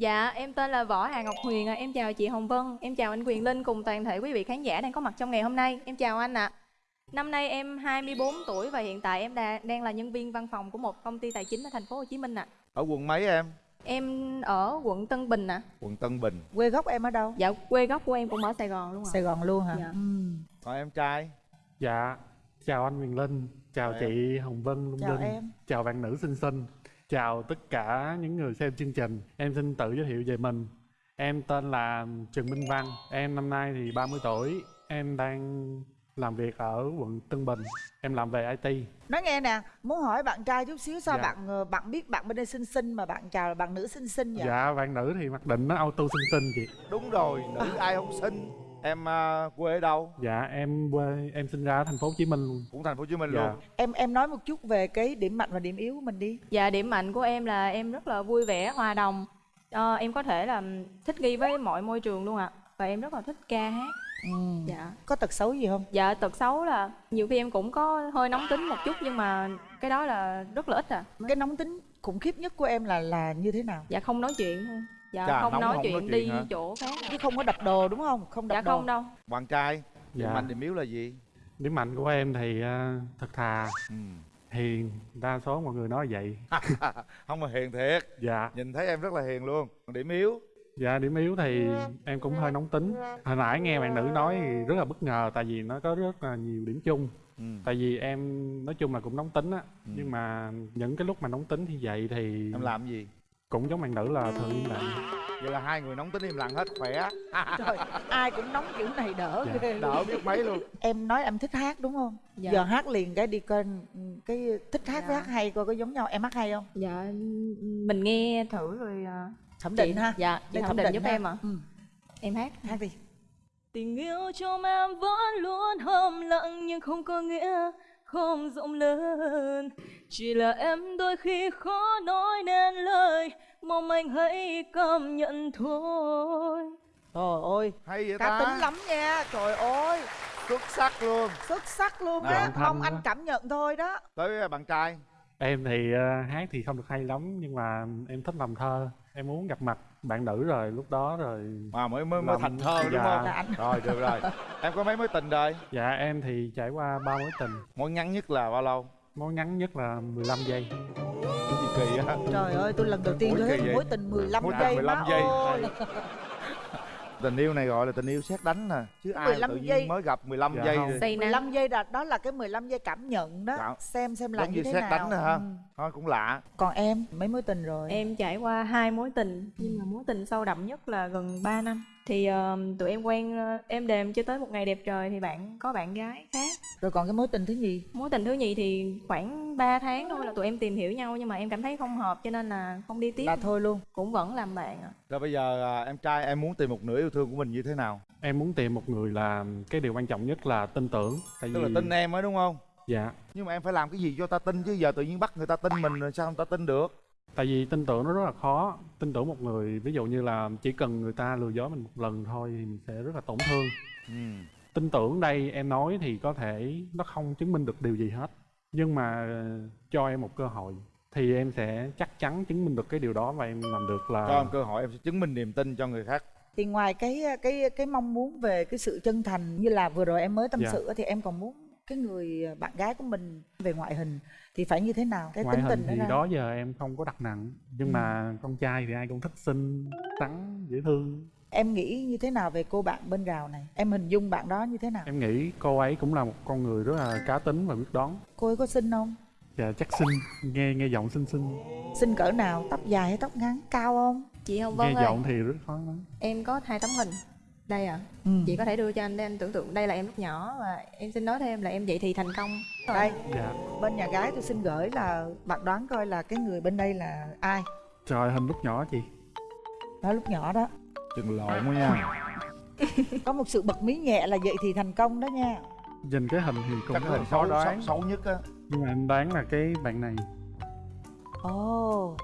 Dạ, em tên là Võ Hà Ngọc Huyền ạ. Em chào chị Hồng Vân, em chào anh Quyền Linh cùng toàn thể quý vị khán giả đang có mặt trong ngày hôm nay. Em chào anh ạ. Năm nay em 24 tuổi và hiện tại em đang là nhân viên văn phòng của một công ty tài chính ở thành phố Hồ Chí Minh ạ. ở quận mấy em Em ở quận Tân Bình ạ. quận Tân Bình quê gốc em ở đâu Dạ, quê gốc của em cũng ở Sài Gòn luôn ạ. sài gòn luôn hả Dạ. ừ. còn em trai Dạ, chào anh Quyền Linh, chào Chào chị Hồng Vân Lung Chào Linh, em. chào bạn nữ xinh xinh, chào tất cả những người xem chương trình. Em xin tự giới thiệu về mình. Em tên là Trần Minh Văn, em năm nay thì 30 tuổi, em đang làm việc ở quận Tân Bình, em làm về IT. nói nghe nè muốn hỏi bạn trai chút xíu sao Dạ. bạn ờ, bạn biết bạn bên đây xinh xinh mà bạn chào là bạn nữ xinh xinh vậy Dạ, bạn nữ thì mặc định nó auto xinh xinh chị. đúng rồi nữ ai không xinh em à, quê ở đâu Dạ, em quê em sinh ra ở thành phố Hồ Chí Minh luôn. cũng thành phố Hồ Chí Minh Dạ. luôn em em nói một chút về cái điểm mạnh và điểm yếu của mình đi Dạ, điểm mạnh của em là em rất là vui vẻ, hòa đồng. Ờ, em có thể là thích nghi với mọi môi trường luôn ạ. Và em rất là thích ca hát. ừ. Dạ. có tật xấu gì không Dạ tật xấu là nhiều khi em cũng có hơi nóng tính một chút nhưng mà cái đó là rất là ít à. cái nóng tính khủng khiếp nhất của em là là như thế nào Dạ không nói chuyện thôi. Dạ Chà, không nói không chuyện nói chuyện đi hả? chỗ khác. chứ không có đập đồ đúng không không đập Dạ đồ không đâu. bạn trai điểm Dạ. mạnh điểm yếu là gì Điểm mạnh của em thì ờ, thật thà, ừ. hiền, đa số mọi người nói vậy. không mà hiền thiệt Dạ. nhìn thấy em rất là hiền luôn còn điểm yếu Dạ điểm yếu thì em cũng hơi nóng tính Hồi nãy nghe bạn nữ nói thì rất là bất ngờ Tại vì nó có rất là nhiều điểm chung ừ. Tại vì em nói chung là cũng nóng tính á Nhưng mà những cái lúc mà nóng tính thì vậy thì em làm gì Cũng giống bạn nữ là thường im lặng vậy là hai người nóng tính im lặng hết khỏe trời ai cũng nóng kiểu này đỡ Dạ. ghê đỡ biết mấy luôn em nói em thích hát đúng không Dạ. giờ hát liền cái đi coi cái thích hát với Dạ. hát hay coi có giống nhau em hát hay không Dạ mình nghe thử rồi à, thẩm chị- định ha Dạ, chị Để thẩm định giúp ha. em ạ. ừ. Em hát. hát đi Tình yêu trong em vẫn luôn hâm lặng nhưng không có nghĩa không rộng lớn. Chỉ là em đôi khi khó nói nên lời Mong anh hãy cảm nhận thôi. Trời ơi hay vậy cá ta? tính lắm nha. Trời ơi. Xuất sắc luôn. Xuất sắc luôn á. mong anh đó. cảm nhận thôi đó. Tới bạn trai. Em thì ờ, hát thì không được hay lắm Nhưng mà em thích làm thơ Em muốn gặp mặt bạn nữ rồi lúc đó rồi mà mới mới mới Làm- thành thơ đúng dạ. không? Là anh rồi được rồi. Em có mấy mối tình rồi? Dạ em thì trải qua ba mối tình. Mối ngắn nhất là bao lâu? Mối ngắn nhất là 15 giây. Cái gì kỳ á trời ơi tôi lần đầu tiên tôi thấy mối tình 15 Mối tình giây 15 má giây. Tình yêu này gọi là tình yêu xét đánh nè chứ ai 15 tự nhiên giây. mới gặp 15 Dạ giây thì- Say nắng 15 giây là đó là cái 15 giây cảm nhận đó Dạ. xem xem là giống như như thế xét nào đánh ha Ừ. thôi cũng lạ còn em mấy mối tình rồi Em trải qua hai mối tình nhưng mà mối tình sâu đậm nhất là gần 3 năm. Thì ờ, tụi em quen ờ, em đềm chưa tới một ngày đẹp trời thì bạn có bạn gái khác. Rồi còn cái mối tình thứ nhì? Mối tình thứ nhì thì khoảng 3 tháng thôi là tụi em tìm hiểu nhau nhưng mà em cảm thấy không hợp cho nên là không đi tiếp. là thôi luôn. Cũng vẫn làm bạn ạ. rồi bây giờ à, em trai em muốn tìm một nửa yêu thương của mình như thế nào? Em muốn tìm một người là cái điều quan trọng nhất là tin tưởng Tại tức là vì tin em ấy đúng không? Dạ. Nhưng mà em phải làm cái gì cho ta tin chứ? Giờ tự nhiên bắt người ta tin mình rồi sao người ta tin được? Tại vì tin tưởng nó rất là khó. Tin tưởng một người ví dụ như là chỉ cần người ta lừa dối mình một lần thôi thì mình sẽ rất là tổn thương. Ừ. Tin tưởng đây em nói thì có thể nó không chứng minh được điều gì hết. Nhưng mà ờ, cho em một cơ hội Thì em sẽ chắc chắn chứng minh được cái điều đó và em làm được là cho em cơ hội em sẽ chứng minh niềm tin cho người khác. Thì ngoài cái cái cái mong muốn về cái sự chân thành như là vừa rồi em mới tâm Dạ. sự thì em còn muốn cái người bạn gái của mình về ngoại hình thì phải như thế nào? Cái Ngoại tính hình tình thì đó đó giờ em không có đặt nặng Nhưng Ừ. mà con trai thì ai cũng thích xinh, trắng, dễ thương em nghĩ như thế nào về cô bạn bên rào này? Em hình dung bạn đó như thế nào? Em nghĩ cô ấy cũng là một con người rất là cá tính và biết đón cô ấy có xinh không? Và chắc xinh, nghe nghe giọng xinh xinh. Xinh cỡ nào? Tóc dài hay tóc ngắn? Cao không? Chị Hồng Nghe Vân ơi, giọng thì rất khó nói. Em có hai tấm hình. Đây ạ. ừ. Chị có thể đưa cho anh để anh tưởng tượng. Đây là em lúc nhỏ và em xin nói thêm là em dậy thì thành công. đây. Dạ. Bên nhà gái tôi xin gửi là bạn đoán coi là cái người bên đây là ai? Trời hình lúc nhỏ chị. Đó lúc nhỏ đó chừng lộn quá nha. Có một sự bật mí nhẹ là vậy thì thành công đó nha. Nhìn cái hình thì cũng là xấu, đoán. xấu, xấu nhất á. Nhưng mà em đoán là cái bạn này. Ồ.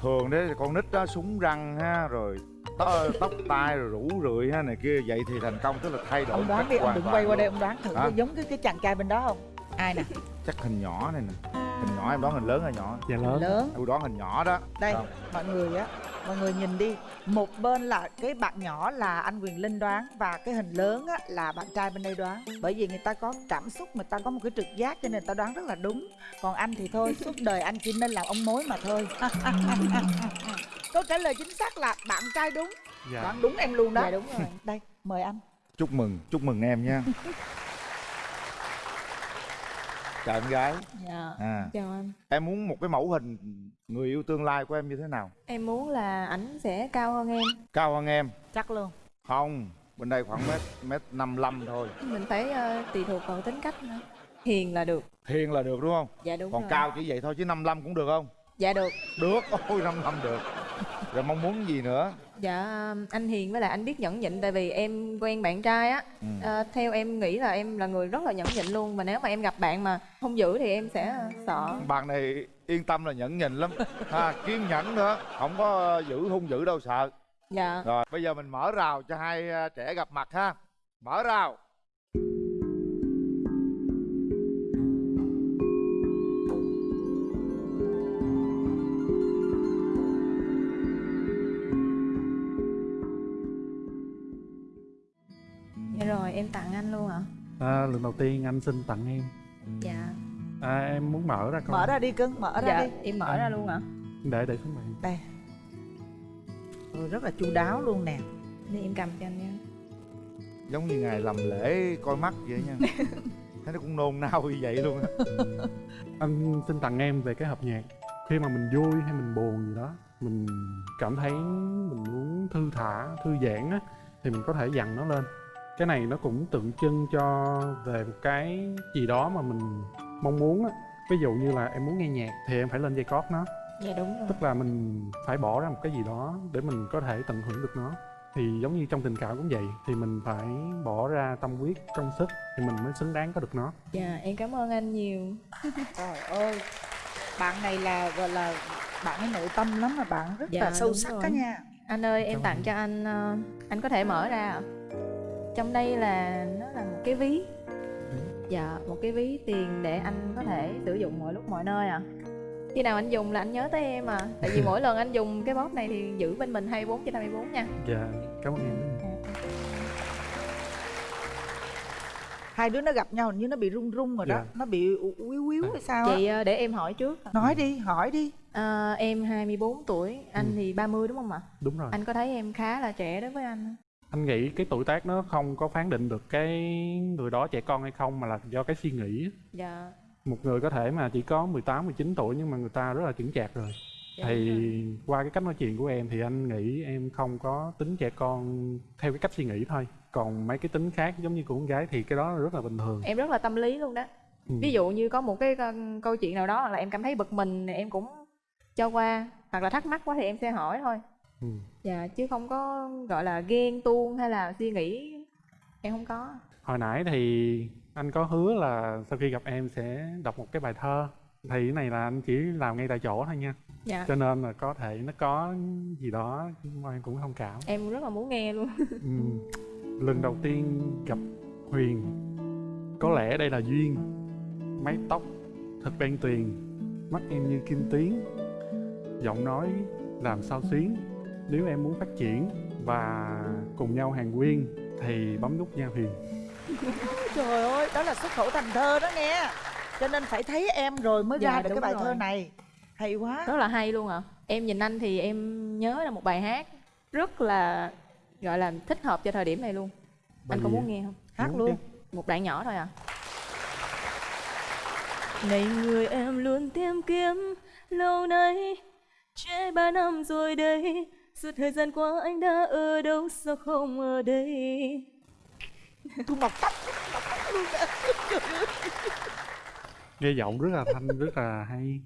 Thường đấy con nít đó súng răng ha rồi tóc, tóc tai rồi rủ rượi ha này kia. Vậy thì thành công tức là thay đổi ông đoán đi ông đừng quay qua luôn. đây ông đoán thử coi giống cái cái chàng trai bên đó không? Ai nè? Chắc hình nhỏ này nè. Hình nhỏ em đoán hình lớn hay nhỏ? Dạ lớn. Lớn. Tôi đoán hình nhỏ đó. Đây Sao? mọi người á mọi người nhìn đi. Một bên là cái bạn nhỏ là anh quyền linh đoán và cái hình lớn á, là bạn trai bên đây đoán. Bởi vì người ta có cảm xúc người ta có một cái trực giác cho nên người ta đoán rất là đúng. Còn anh thì thôi suốt đời anh chỉ nên làm ông mối mà thôi. Câu trả lời chính xác là bạn trai đúng. Dạ. Đoán đúng em luôn đó. Dạ, đúng rồi. đây mời anh. Chúc mừng chúc mừng em nha chào em gái Dạ. à Chào anh. em muốn một cái mẫu hình người yêu tương lai của em như thế nào Em muốn là ảnh sẽ cao hơn em. cao hơn em chắc luôn không bên đây khoảng mét mét năm lăm thôi Mình phải ờ, tùy thuộc vào tính cách nữa. Hiền là được. hiền là được đúng không Dạ đúng còn rồi. cao chỉ vậy thôi chứ 55 cũng được không Dạ được. được ôi 55 được rồi mong muốn gì nữa Dạ anh Hiền với lại anh biết nhẫn nhịn tại vì em quen bạn trai á. Ừ. Ờ, theo em nghĩ là em là người rất là nhẫn nhịn luôn mà nếu mà em gặp bạn mà không giữ thì em sẽ sợ. bạn này yên tâm là nhẫn nhịn lắm ha kiên nhẫn nữa không có giữ hung dữ đâu sợ Dạ. rồi bây giờ mình mở rào cho hai à, trẻ gặp mặt ha mở rào à, lần đầu tiên anh xin tặng em. Dạ. à, em muốn mở ra coi. Mở ra đi cưng mở ra Dạ đi. em mở ra luôn ạ. để để xuống bàn. Đây. Ôi, rất là chu đáo luôn nè. Để em cầm cho anh nha. giống như ngày làm lễ coi mắt vậy nha. Thấy nó cũng nôn nao như vậy luôn á. Anh xin tặng em về cái hợp nhạc. Khi mà mình vui hay mình buồn gì đó mình cảm thấy mình muốn thư thả thư giãn á thì mình có thể dằn nó lên cái này nó cũng tượng trưng cho về một cái gì đó mà mình mong muốn á ví dụ như là em muốn nghe nhạc thì em phải lên dây cót nó Dạ đúng rồi. tức là mình phải bỏ ra một cái gì đó để mình có thể tận hưởng được nó thì giống như trong tình cảm cũng vậy thì mình phải bỏ ra tâm huyết công sức thì mình mới xứng đáng có được nó Dạ em cảm ơn anh nhiều. trời ơi bạn này là gọi là bạn ấy nội tâm lắm mà bạn rất Dạ, là sâu sắc đó nha Anh ơi em Cảm tặng ơn. cho anh ờ, anh có thể mở ra ạ. Trong đây là nó là một cái ví. Dạ, một cái ví tiền để anh có thể sử dụng mọi lúc mọi nơi ạ. Khi nào anh dùng là anh nhớ tới em à. Tại vì mỗi lần anh dùng cái bóp này thì giữ bên mình 24 trên 24 nha. dạ cảm ơn em nhiều. hai đứa nó gặp nhau hình như nó bị run run rồi đó Dạ. nó bị quýu quýu hay sao á Chị ờ, để em hỏi trước. nói đi hỏi đi Ờ, em 24 tuổi, anh Ừ. thì 30 đúng không ạ? đúng rồi Anh có thấy em khá là trẻ đối với anh không? Anh nghĩ cái tuổi tác nó không có phán định được cái người đó trẻ con hay không mà là do cái suy nghĩ Dạ. một người có thể mà chỉ có 18, 19 tuổi nhưng mà người ta rất là chững chạc rồi dạ thì rồi. qua cái cách nói chuyện của em thì anh nghĩ em không có tính trẻ con theo cái cách suy nghĩ thôi còn mấy cái tính khác giống như của con gái thì cái đó rất là bình thường Em rất là tâm lý luôn đó. Ừ. ví dụ như có một cái câu chuyện nào đó là em cảm thấy bực mình em cũng cho qua hoặc là thắc mắc quá thì em sẽ hỏi thôi Ừ. dạ chứ không có gọi là ghen tuông hay là suy nghĩ em không có. Hồi nãy thì anh có hứa là sau khi gặp em sẽ đọc một cái bài thơ. Thì cái này là anh chỉ làm ngay tại chỗ thôi nha. Dạ. Cho nên là có thể nó có gì đó mà em cũng thông cảm. Em rất là muốn nghe luôn. Ừm, lần đầu tiên gặp huyền có lẽ đây là duyên. Mái tóc thật đen tuyền mắt em như kim tuyến. Giọng nói làm sao xuyến nếu em muốn phát triển và cùng nhau hàng quyên thì bấm nút nha huyền. Trời ơi đó là xuất khẩu thành thơ đó nghe cho nên phải thấy em rồi mới Dạ, ra được cái bài rồi. thơ này. Hay quá. Rất là hay luôn ạ. Em nhìn anh thì em nhớ là một bài hát rất là gọi là thích hợp cho thời điểm này luôn. Bài anh có muốn nghe không? Hát Muốn luôn. Chứ. một đoạn nhỏ thôi à này người em luôn tìm kiếm lâu nay trễ ba năm rồi đây suốt thời gian qua anh đã ở đâu sao không ở đây? Thu mọc tóc nghe giọng rất là thanh rất là hay.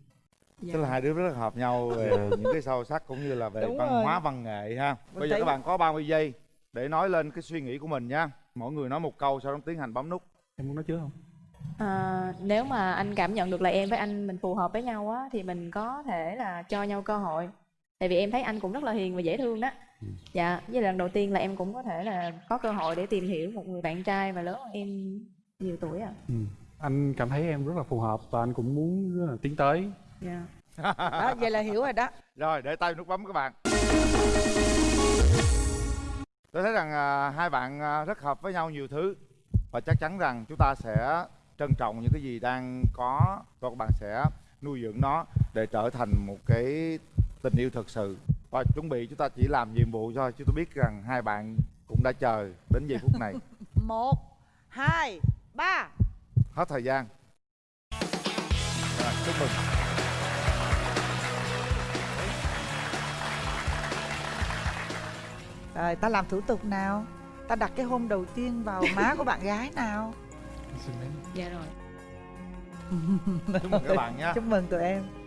Tức là hai đứa rất là hợp nhau về những cái sâu sắc cũng như là về Đúng văn rồi. hóa văn nghệ ha. Mình bây giờ thấy- các bạn có 30 giây để nói lên cái suy nghĩ của mình nha. Mỗi người nói một câu sau đó tiến hành bấm nút. Em muốn nói trước không? À, nếu mà anh cảm nhận được là em với anh mình phù hợp với nhau á thì mình có thể là cho nhau cơ hội tại vì em thấy anh cũng rất là hiền và dễ thương đó. Dạ với lần đầu tiên là em cũng có thể là có cơ hội để tìm hiểu một người bạn trai và lớn hơn em nhiều tuổi à. Ừ. anh cảm thấy em rất là phù hợp và anh cũng muốn rất là tiến tới. Dạ. Đó vậy là hiểu rồi đó. Rồi để tay nút bấm các bạn. Tôi thấy rằng à, hai bạn à, rất hợp với nhau nhiều thứ và chắc chắn rằng chúng ta sẽ trân trọng những cái gì đang có và các bạn sẽ nuôi dưỡng nó để trở thành một cái tình yêu thật sự. Và chuẩn bị chúng ta chỉ làm nhiệm vụ thôi chứ tôi biết rằng hai bạn cũng đã chờ đến giây phút này. Một hai ba. Hết thời gian. Rồi chúc mừng. Rồi ta làm thủ tục nào? Ta đặt cái hôn đầu tiên vào má của bạn gái nào? Dạ rồi. Chúc mừng các bạn nhé. Chúc mừng tụi em